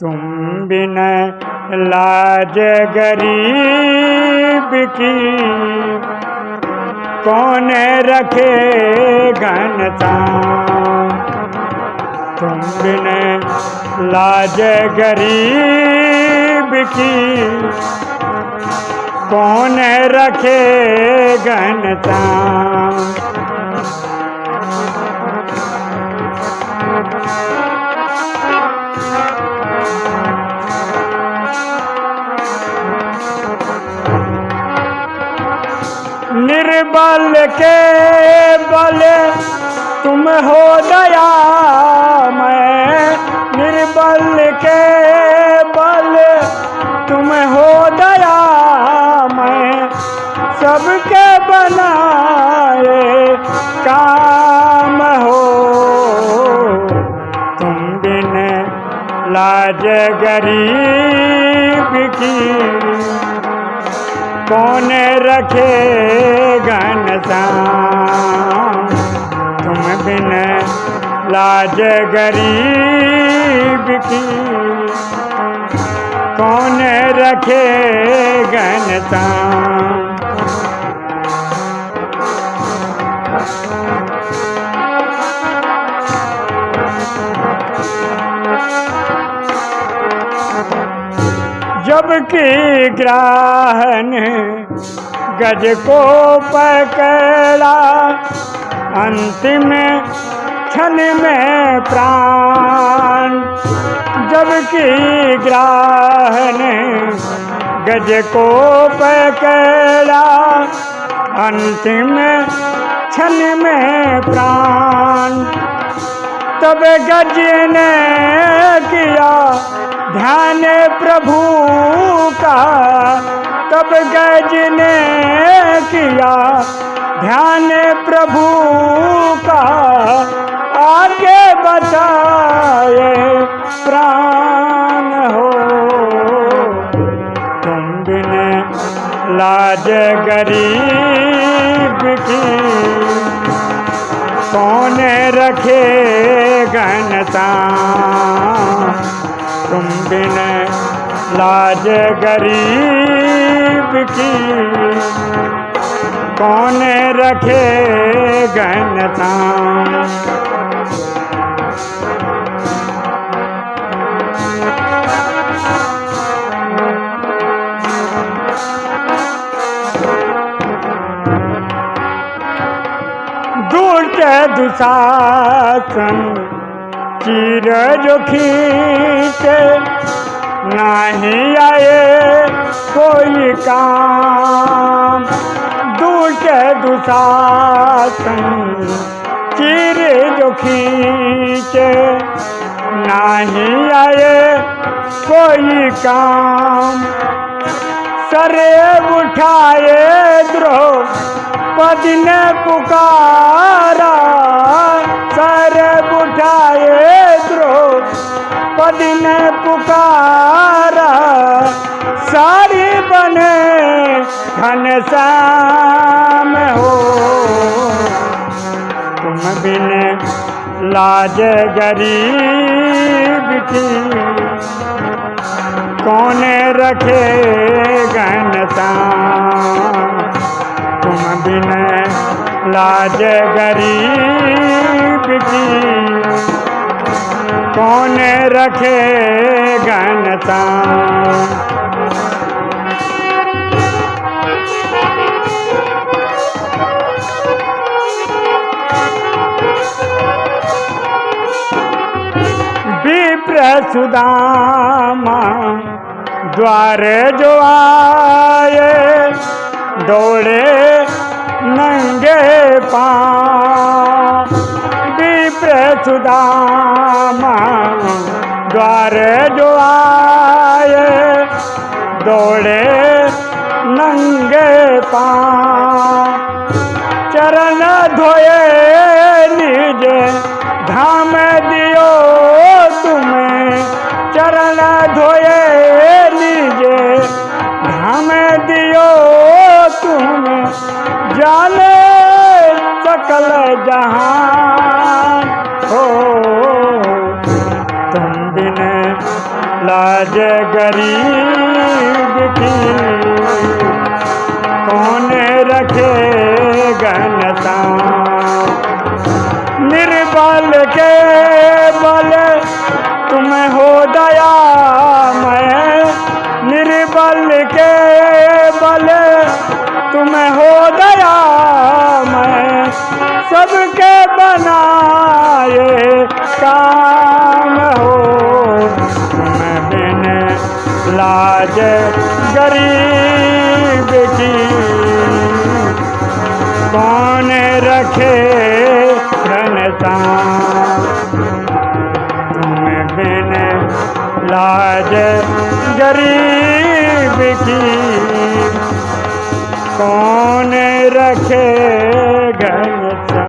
तुम बिन लाज गरीब की। कौन रखे घनता तुम बिन लाज गरीब की। कौन रखे घनता निर्बल के बल, तुम हो दया मैं। निर्बल के बल, तुम हो दया मैं। सबके बनाए काम हो। तुम बिन लाज गरीब की। कौन रखे घनता तुम बिन लाज गरीब की। कौन रखे घनता जबकि ग्राहन, गज को पकड़ा। अंतिम क्षण में प्राण जबकि ग्राहन, गज को पकड़ा। अंतिम क्षण में प्राण, तब गज ने किया ध्यान प्रभु का, तब गज ने किया। ध्यान प्रभु का आगे बताए प्राण हो। तुम बिन लाज गरीब की। कौन रखे घनता? तुम बिन लाज गरीब की। कौन रखे घनता दूर के दुशासन चीर जो खींचे, नहीं आए कोई काम। दूर के दुशासन चीर जो खींचे, नहीं आए कोई काम। सरे उठाए द्रोह पद ने पुकारा। सर उठाए पद ने पुकारा सारी बने घनश्याम हो। तुम बिन लाज गरीब की, कौन रखे घनश्याम तुम बिन लाज गरीब की कौन रखे घनता? सुदामा द्वार जो आए दौड़े नंगे विप्र सुदामा द्वार जो आए, दौड़े नंगे पा। चरण धोए निज, धाम दियो तुम्हें। चरण धोए लीजे धाम दियो तुम्हें। जाने सकल जहान लाज गरीब की कौन रखे घनता निर्बल के बल तुम हो दया, मैं निर्बल के बल तुम हो दया, मैं सबके बनाए काम लाज गरीब की कौन रखे तुम बिन लाज गरीब की कौन रखे घर